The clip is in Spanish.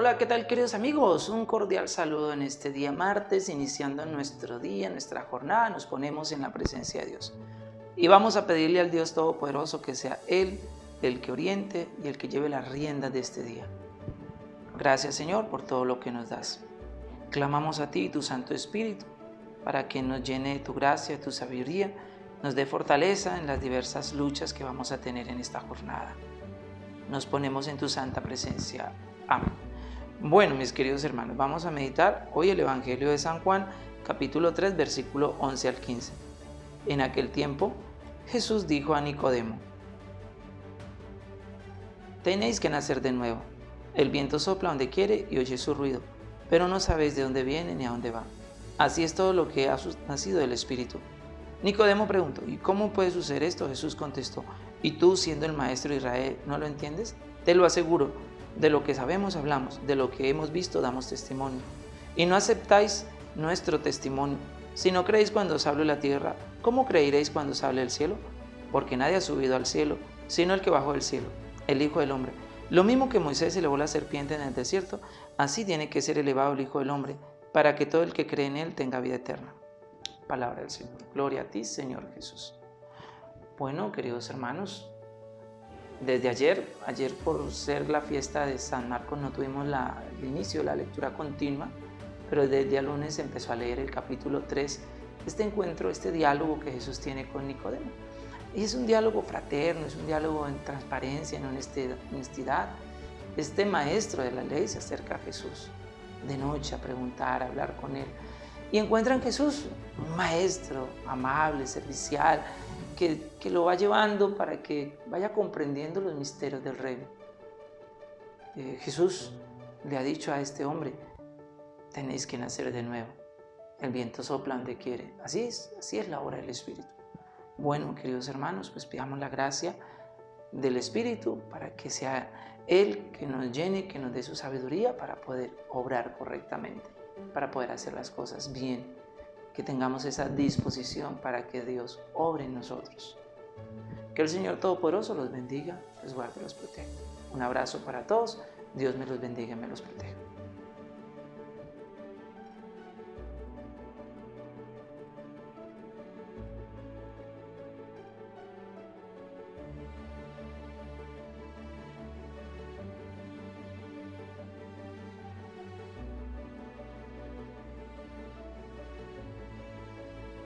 Hola, ¿qué tal queridos amigos? Un cordial saludo en este día martes, iniciando nuestro día, nuestra jornada, nos ponemos en la presencia de Dios. Y vamos a pedirle al Dios Todopoderoso que sea Él el que oriente y el que lleve las riendas de este día. Gracias Señor por todo lo que nos das. Clamamos a ti, tu Santo Espíritu, para que nos llene de tu gracia, de tu sabiduría, nos dé fortaleza en las diversas luchas que vamos a tener en esta jornada. Nos ponemos en tu santa presencia. Amén. Bueno, mis queridos hermanos, vamos a meditar hoy el Evangelio de San Juan, capítulo 3, versículo 11 al 15. En aquel tiempo, Jesús dijo a Nicodemo, Tenéis que nacer de nuevo. El viento sopla donde quiere y oye su ruido, pero no sabéis de dónde viene ni a dónde va. Así es todo lo que ha nacido del Espíritu. Nicodemo preguntó, ¿y cómo puede suceder esto? Jesús contestó, ¿y tú siendo el maestro de Israel no lo entiendes? Te lo aseguro, de lo que sabemos hablamos, de lo que hemos visto damos testimonio. Y no aceptáis nuestro testimonio. Si no creéis cuando os hable la tierra, ¿cómo creeréis cuando os hable el cielo? Porque nadie ha subido al cielo, sino el que bajó del cielo, el Hijo del Hombre. Lo mismo que Moisés elevó la serpiente en el desierto, así tiene que ser elevado el Hijo del Hombre, para que todo el que cree en Él tenga vida eterna. Palabra del Señor. Gloria a ti, Señor Jesús. Bueno, queridos hermanos, desde ayer, ayer por ser la fiesta de San Marcos no tuvimos la, el inicio la lectura continua, pero desde el lunes empezó a leer el capítulo 3, este encuentro, este diálogo que Jesús tiene con Nicodemo. Es un diálogo fraterno, es un diálogo en transparencia, en honestidad. Este maestro de la ley se acerca a Jesús de noche a preguntar, a hablar con él. Y encuentra en Jesús un maestro amable, servicial, que, lo va llevando para que vaya comprendiendo los misterios del reino. Eh, Jesús le ha dicho a este hombre, tenéis que nacer de nuevo. El viento sopla donde quiere. Así es, así es la obra del Espíritu. Bueno, queridos hermanos, pues pidamos la gracia del Espíritu para que sea Él que nos llene, que nos dé su sabiduría para poder obrar correctamente, para poder hacer las cosas bien que tengamos esa disposición para que Dios obre en nosotros. Que el Señor Todopoderoso los bendiga, los guarde y los proteja. Un abrazo para todos. Dios me los bendiga y me los proteja.